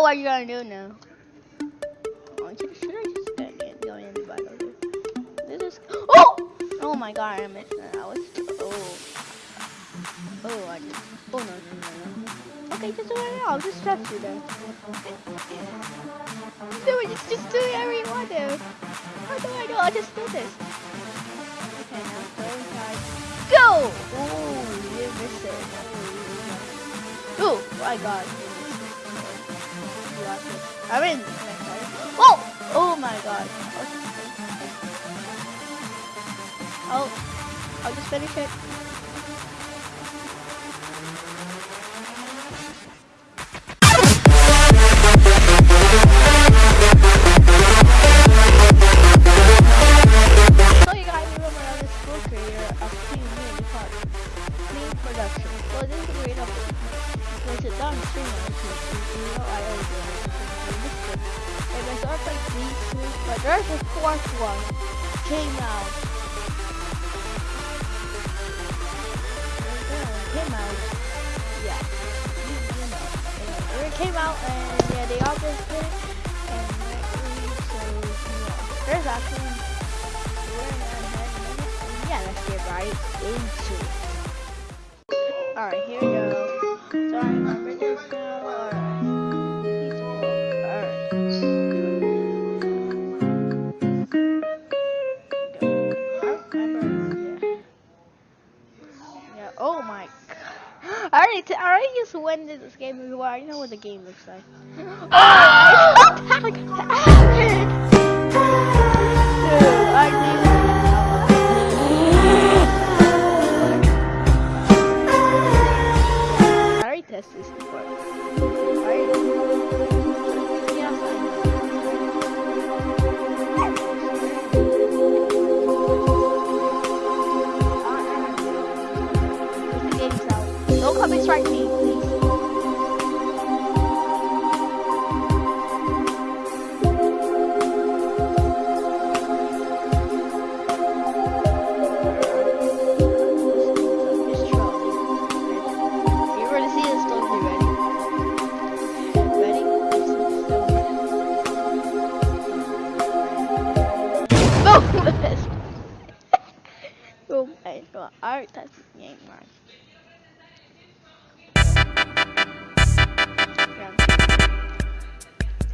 What are you gonna do now? Oh, should, I just go in, go in the battle? This is. Oh! Oh my god, I missed that. I was. Oh. Oh, I just. Oh no, no, no, no. Okay, just do it. I'll just trust you then. do it. Just, just do whatever you want to. How do I do? I'll just do this. Okay, now go inside. Go! Ooh, you missed it. Oh my god. I'm in. Oh! Oh my god. Oh, I'll just finish it. Get right into it. Alright, here we go. So I remember this now. Alright. Alright. Yeah, oh my god. I already, t I already just went into this game before. I know what the game looks like. Oh, I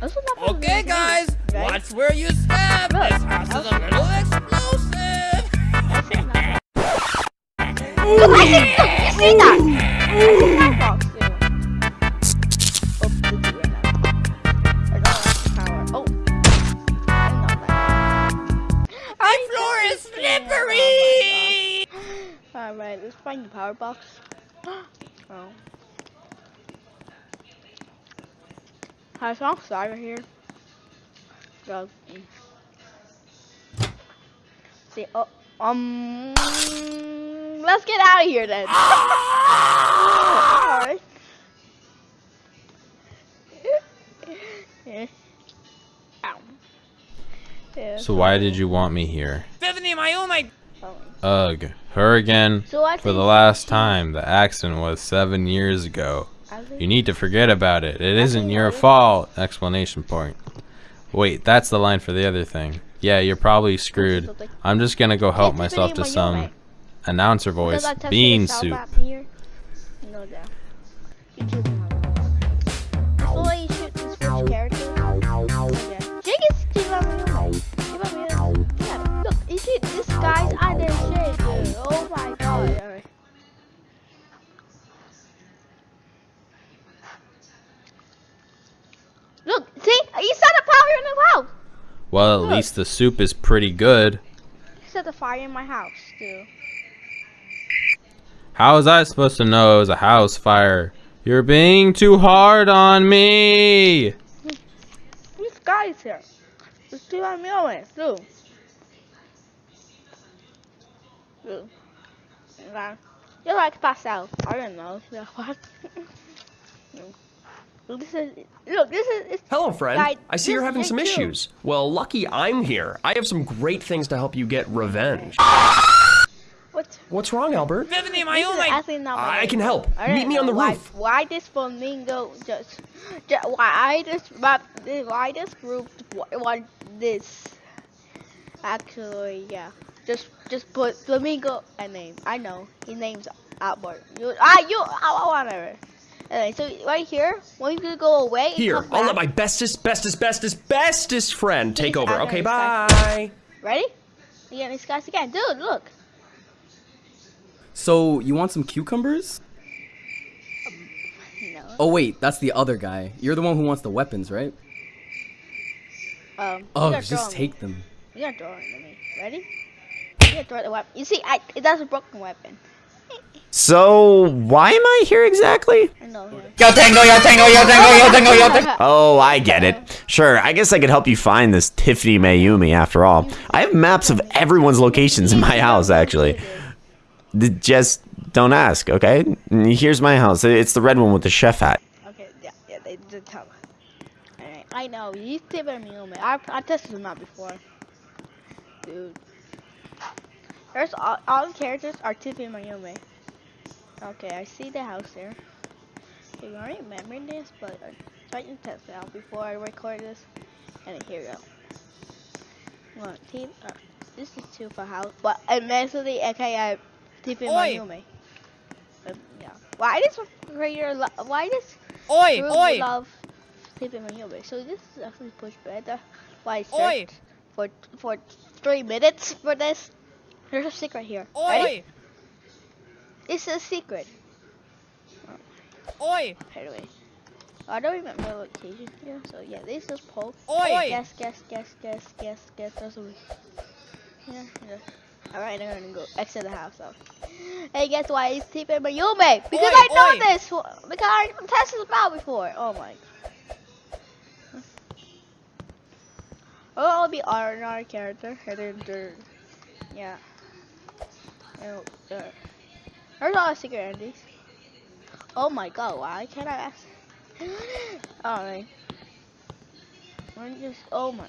Okay, guys, right? watch where you step. Look, This house is a little explosive. Is. Look, I see, look, you see that? I see that box too. Oh, the two right. I don't like the power. I. The floor is slippery. Alright, let's find the power box. oh. Hi, it's outside right here. Go. See, oh, um, let's get out of here then. Alright. Yeah. Ow. Yeah, So why did you want me here? Bethany, my oh my. Ugh, her again. So For the last time, the accident was seven years ago. You need to forget about it. It isn't your fault! Explanation point. Wait, that's the line for the other thing. Yeah, you're probably screwed. I'm just gonna go help myself to some announcer voice. Bean soup. No doubt. Well, at Look. least the soup is pretty good. You set a fire in my house, too. How was I supposed to know it was a house fire? You're being too hard on me! This guy's here. Let's see what I'm doing. Do. Do. You like out. I don't know. Yeah, what? Look, this is look. This is it's, Hello, friend. Guy, I see you're having some true. issues. Well, lucky I'm here. I have some great things to help you get revenge. what. What's wrong, Albert? Bethany, my This oh my. actually not my I can help. I Meet me on the why, roof. Why this flamingo just? Ju- Why I just? Why this group want this? Actually, yeah. Just just put Flamingo a name. I know his name's Albert. You ah you I whatever. Anyway, so right here, when you go away, Here, I'll let my bestest, bestest, bestest, bestest friend take He's over. Okay, bye. Ready? Yeah, these guys again. Dude, look. So you want some cucumbers? No. Oh wait, that's the other guy. You're the one who wants the weapons, right? Um. Oh, gotta throw just 'em. take them. You gotta throw it at me. Ready? You gotta throw the weapon. You see, I that's a broken weapon. So, why am I here exactly? Yo tengo, yo tengo, yo tengo, yo tengo, yo tengo. Oh, I get it. Sure, I guess I could help you find this Tiffany Mayumi after all. I have maps of everyone's locations in my house, actually. Just don't ask, okay? Here's my house. It's the red one with the chef hat. Okay, yeah, yeah, they did tell me. Alright, I know. You tip me on me. I I tested them out before. Dude. There's all, all the characters are tipping Mayumi. Okay, I see the house there. Okay, I don't remember this, but I'm trying to test it out before I record this. And here we go. One, team, uh, this is two for house, but eventually, okay, I tipping Oi! Mayumi. Um, yeah. Why does creator lo- why does Oi, oi, love tipping Mayumi? So this is actually pushed better. Why I for for three minutes for this? There's a secret here. Oi, This is a secret. oi, Anyway, I don't remember the location here. So yeah, this is Pope. oi. Guess, guess, guess, guess, guess, guess. There's a. Yeah, yeah. Alright, I'm gonna go exit the house though. Hey, guess why he's tipping Mayumi? Because Oi, I know oi. this. Because I tested this out before. Oh my. Oh, I'll be another character. Then there, yeah. Oh. There's a lot of secret endings. Oh my god, why can't I ask? Alright. I'm just, oh my.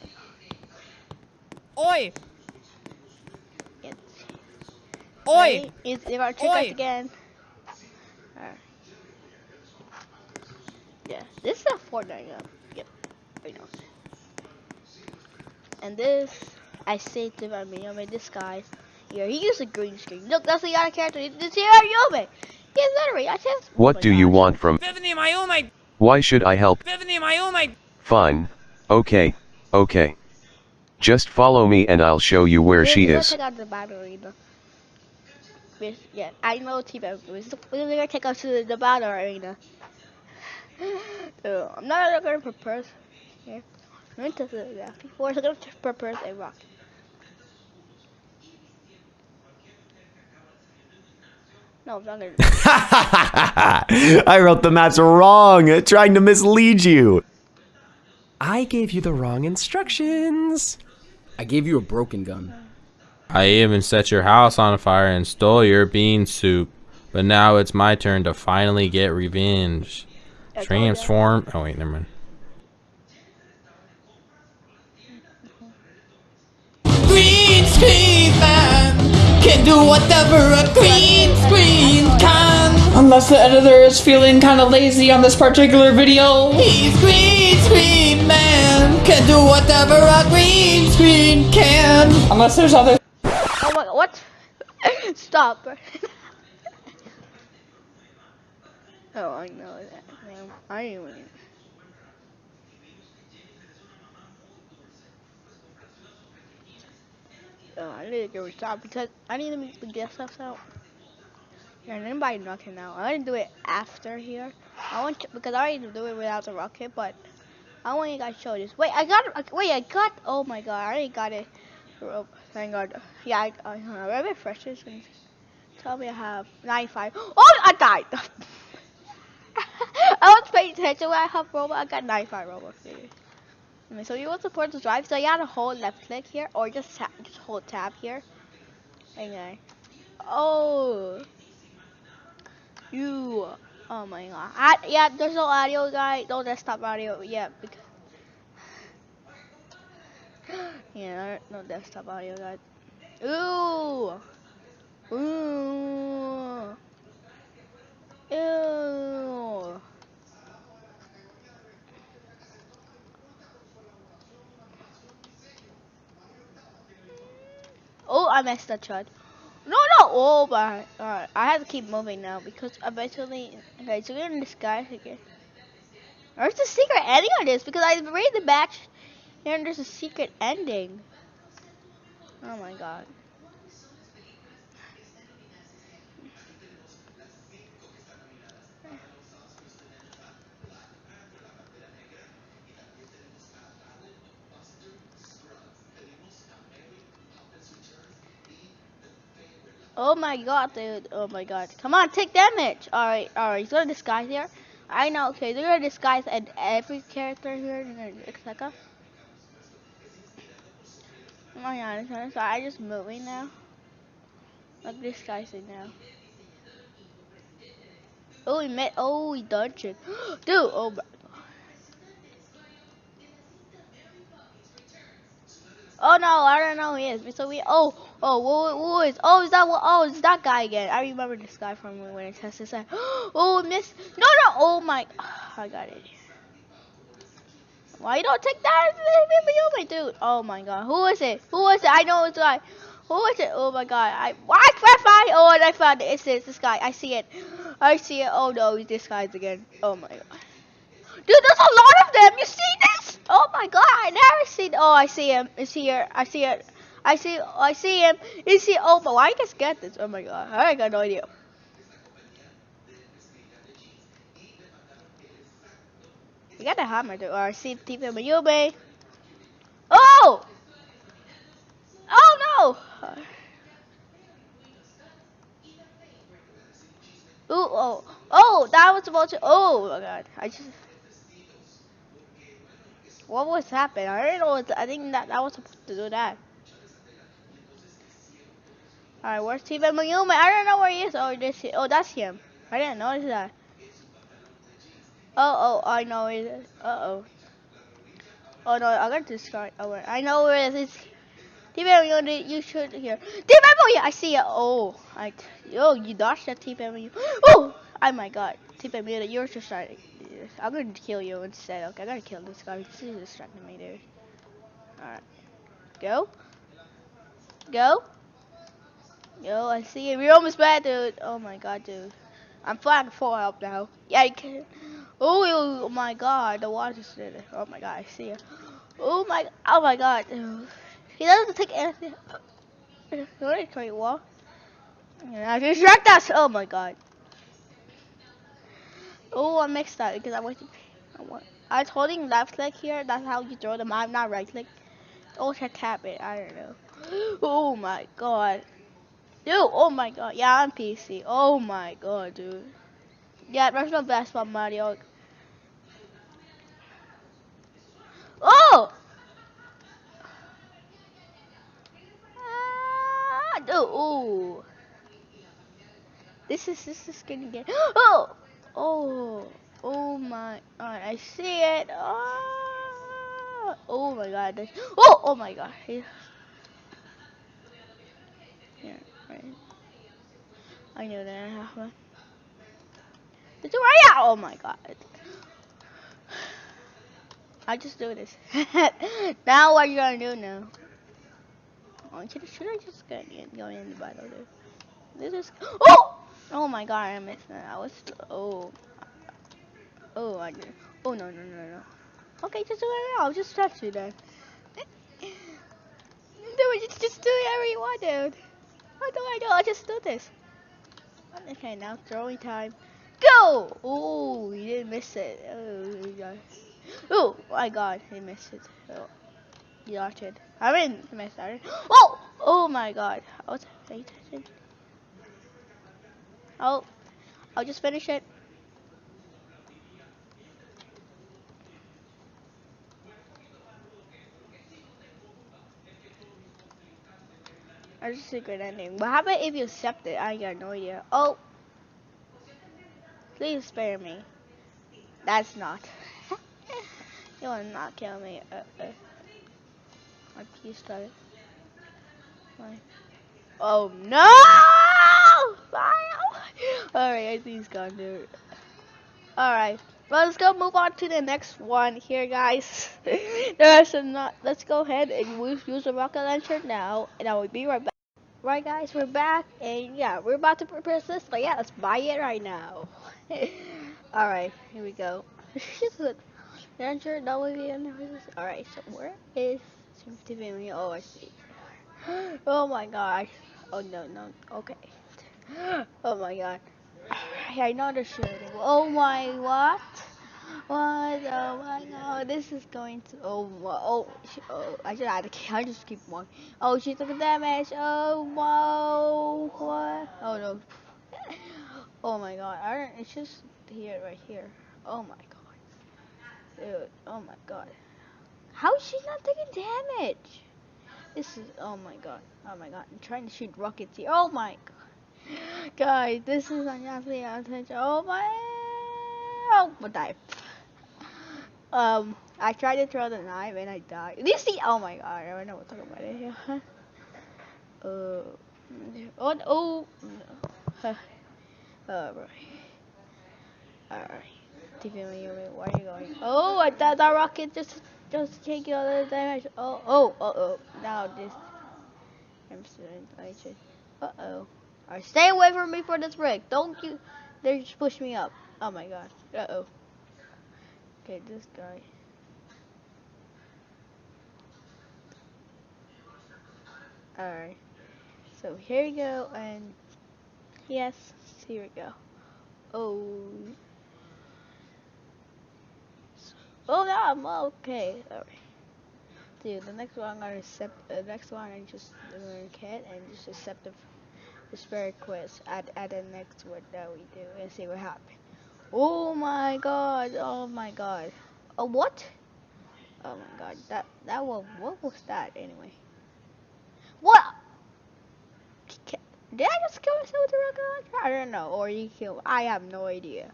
Oi, It's, oi, Is they're gonna trick us again. Alright. Yeah, this is a Fortnite gun. Yep, I know. And this, I saved him. I mean, I mean, this guy here, he used a green screen. Look, that's the other character. This here, Yome. He's literally, I just. What oh do my you want from? Tiffany Mayumi, Why should I help? Tiffany Mayumi. Fine. Okay. Okay. Just follow me and I'll show you where We're she is. Check out the battle arena. Yeah, I know Team We're gonna take us to the, the battle arena. so, I'm not gonna propose here. I'm going to the yeah, before, so I'm gonna propose a rock. No, I'm not. I wrote the maps wrong, trying to mislead you. I gave you the wrong instructions. I gave you a broken gun. I even set your house on fire and stole your bean soup. But now it's my turn to finally get revenge. I told ya. Transform. Oh, wait, never mind. Can do whatever a green screen can. Unless the editor is feeling kind of lazy on this particular video. He's green screen man can do whatever a green screen can. Unless there's other Oh my god, what? Stop. oh, I know that. Man, I even. Oh, I need to go stop because I need to make the gift stuff out. And anybody knocking out. I want to do it after here. I want to, because I already do it without the rocket, but I want you guys to show this. Wait, I got it. Wait, I got. Oh my god, I already got it. Oh, thank God. Yeah, I, I, I read my freshest and tell me I have 95. Oh, I died. I was paying attention when I have robot. I got 95 robot. Okay, so you want to support the drive, so you gotta hold left click here, or just tap, hold tab here. Okay. Oh. You. Oh my god. I, yeah, there's no audio, guy. No desktop audio. Yeah, because. Yeah, no desktop audio, guys. Ooh. Ooh. Ew. Oh, I messed that shot. No, no. Oh, but alright. I have to keep moving now because eventually. Okay, so we're in disguise again. There's a secret ending on this? Because I read the batch here and there's a secret ending. Oh my god. Oh my god, dude. Oh my god. Come on, take damage. Alright, alright. He's gonna disguise here. I know, okay. They're gonna disguise and every character here. They're gonna etc. Oh my god, so I just moving now. Like disguising now. Oh, he met. Oh, he dungeon. Dude, oh my god. Oh no, I don't know who he is. So we. Oh, oh, who, who is? Oh, is that what? Oh, it's that guy again. I remember this guy from when I tested that. Oh, miss. No, no. Oh my. I got it. Why you don't take that? dude. Oh my god. Who is it? Who is it? I know it's guy. Who is it? Oh my god. I why can't find? Oh, and I found it. It's this, this guy. I see it. I see it. Oh no, he's this guy's again. Oh my god. Dude, there's a lot of them. You see this? Oh my god, I never seen. Oh, I see him. Is here? I see it. I see. I see him. Is he? Oh, but I just get this? Oh my god, I got no idea. You got the hammer, dude. Or I see Team Mayube. Oh! Oh no! Ooh, oh, oh, that was about to. Oh my god, I just. What was happening? I didn't know. I think that that was supposed to do that. All right, where's Team Mayume? I don't know where he is. Oh, this. Oh, that's him. I didn't notice that. Oh, oh, I know it is. Uh oh. Oh no, I got this guy. Oh, wait. I know where it is. Mayume, you should hear. Team Mayume, I see it. Oh, I. Yo, you dodged that Mayume. Oh, oh my God. Mayume, you're just starting. I'm gonna kill you instead. Okay, I gotta kill this guy. He's distracting me, dude. Alright. Go. Go. Yo, I see it. We're almost bad, dude. Oh my god, dude. I'm flying full help now. Yeah, you can. Oh, oh my god, the water's there. Oh my god, I see it. Oh my, oh my god, dude. He doesn't take anything. What great wall? Yeah, distract us. Oh my god. Oh, I mixed that because I. I, want, I was holding left click here. That's how you throw them. I'm not right click. Oh, should tap it. I don't know. Oh my god. Dude, oh my god. Yeah, I'm PC. Oh my god, dude. Yeah, there's no best Mario. Oh! Ah, dude, ooh. This is this is gonna get. Oh! Oh, oh my god, I see it. Oh, oh my god. Oh, oh my god. I knew that happened. It's right out. Oh my god. I just do this. now what are you gonna do now? Oh, should, should I just go in the battle? This is. Oh! Oh my god, I missed that. I was oh oh I did. Oh no no no no. Okay, just do it. I'll just trust you then. Dude, just just do you want, dude. What do I do? I'll just do this. Okay, now throwing time. Go! Oh, he didn't miss it. Oh. Oh my god, he missed it. Oh, he dodged it. I didn't miss it. Oh! Oh my god. I was paying attention. Oh, I'll just finish it. That's a secret ending. How about if you accept it? I got no idea. Oh, please spare me. That's not. you will not kill me. Uh, uh. My piece started. My. Oh no! Alright, I think he's gone, dude. Alright, well, let's go move on to the next one here, guys. There's not. Let's go ahead and use, use the rocket launcher now, and I will be right back. Right, guys, we're back, and yeah, we're about to prepare this. So yeah, let's buy it right now. All right, here we go. Enter WVN. All right, so where is 50 million? Oh, I see. Oh my gosh. Oh no, no. Okay. Oh my god. I know they're shooting. Oh my what? What? Oh my god. This is going to. Oh. Oh. oh I should add I just keep one. Oh, she took damage. Oh wow. What? Oh no. Oh my god. I don't. It's just here, right here. Oh my god. Dude. Oh my god. How is she not taking damage? This is. Oh my god. Oh my god. I'm trying to shoot rockets here. Oh my god. Guys, this is unjustly attention. Oh my. Oh, but die. Um, I tried to throw the knife and I died. You see? Oh my god, I don't know what to talk about it here. uh, oh, oh, no. Alright. Alright. TV, where are you going? Oh, I thought that rocket just just taking all the damage. Oh, oh, oh, oh. Now this. I'm Uh oh. Alright, stay away from me for this brick. Don't you they just push me up. Oh my god. Uh oh. Okay, this guy. Alright. So here we go and yes, here we go. Oh Oh no, I'm okay. Alright. Dude, the next one I'm gonna accept the next one I just gonna cat and just accept the the spirit quiz at, at the next one that we do and see what happens. Oh my god, oh my god. Oh what? Oh my god, that that was what was that anyway? What? Did I just kill myself with a rocket launcher? I don't know, or you kill. I have no idea.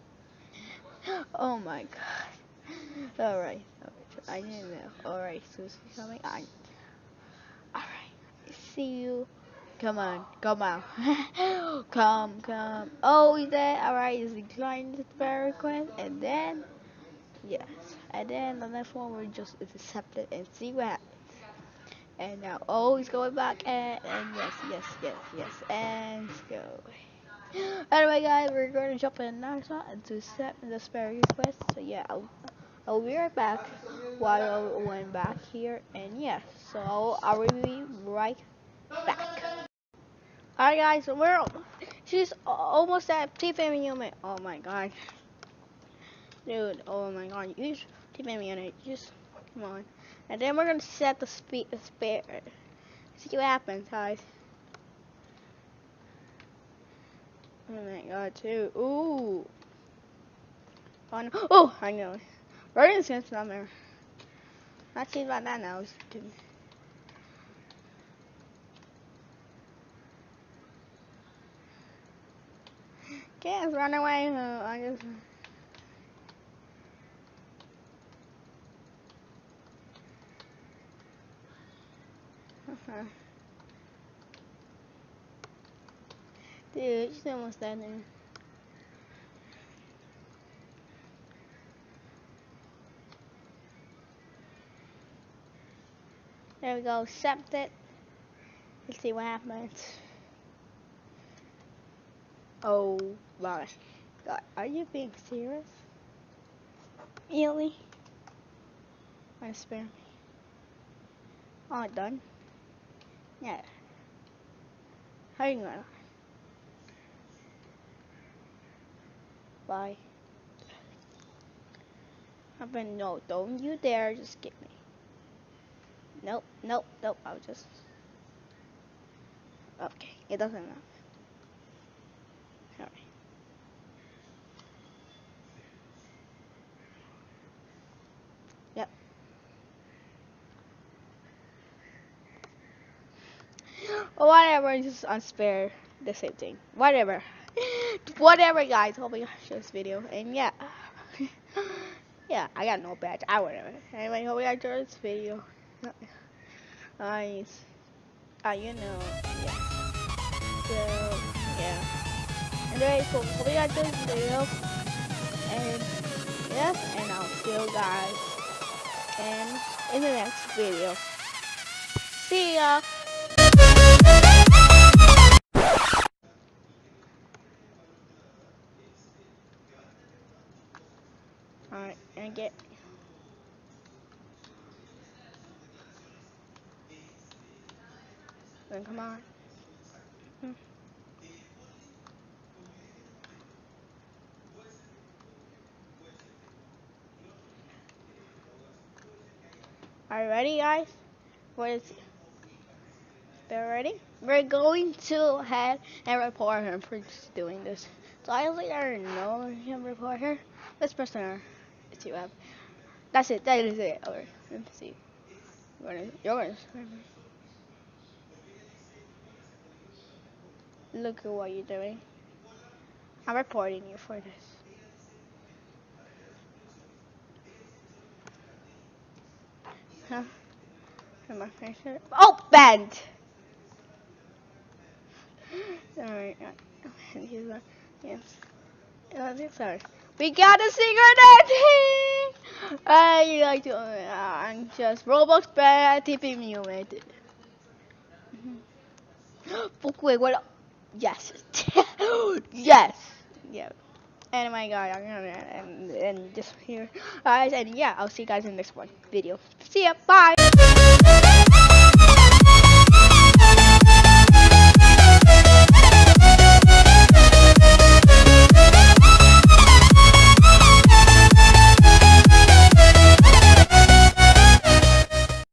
Oh my god. All right, I didn't know. All right, Susie's coming. I. All right, see you. Come on, come on. come, come. Oh, he's there. Alright, he's declining the spare request. And then, yes. And then the next one we just accept it and see what happens. And now, oh, he's going back. And, and yes, yes, yes, yes. And go. Anyway, guys, we're going to jump in spot and to accept the spare request. So, yeah, I'll, I'll be right back while I went back here. And, yeah, so I will be right back. Alright guys, we're she's almost at T family unit. Oh my god. Dude, oh my god, use T family unit, just come on. And then we're gonna set the speed the spare see what happens, guys. Oh my god too. Ooh. Oh, no. oh I know. Right in the sense number. Not seen about that now. Can't run away. I just. Dude, she's almost there. There we go, accept it. Let's see what happens. Oh my god, are you being serious? Really? Wanna spare me? Oh, done? Yeah. Hang on. Bye. I've been, no, don't you dare just get me. Nope, nope, nope, I'll just. Okay, it doesn't matter. Alright. Yep. Whatever, just unspare the same thing. Whatever. whatever guys, hope you enjoyed this video. And yeah. yeah, I got no badge. I whatever. Anyway, hope you enjoyed this video. Nice. Ah, you know. Yeah. So yeah. Anyway, so hope you enjoyed this video. And yes, and I'll see you guys in, in the next video. See ya! Come. Hmm. Are you ready, guys? What is They're ready? We're going to head and report him for just doing this. So I don't think I know him report her. Let's press on her. Let's see what happens. That's it. That is it. Alright. Let's see. You're gonna, you're gonna Look at what you're doing. I'm reporting you for this. Huh? Am I finished? Oh, banned! Alright. Yes. Sorry. We got a secret ending! I like to, uh, I'm just Roblox bad Mew made it. Fuck, wait, what? Yes. yes. Yeah. And my god, I'm gonna end, this here. Guys, and yeah, I'll see you guys in the next one video. See ya. Bye.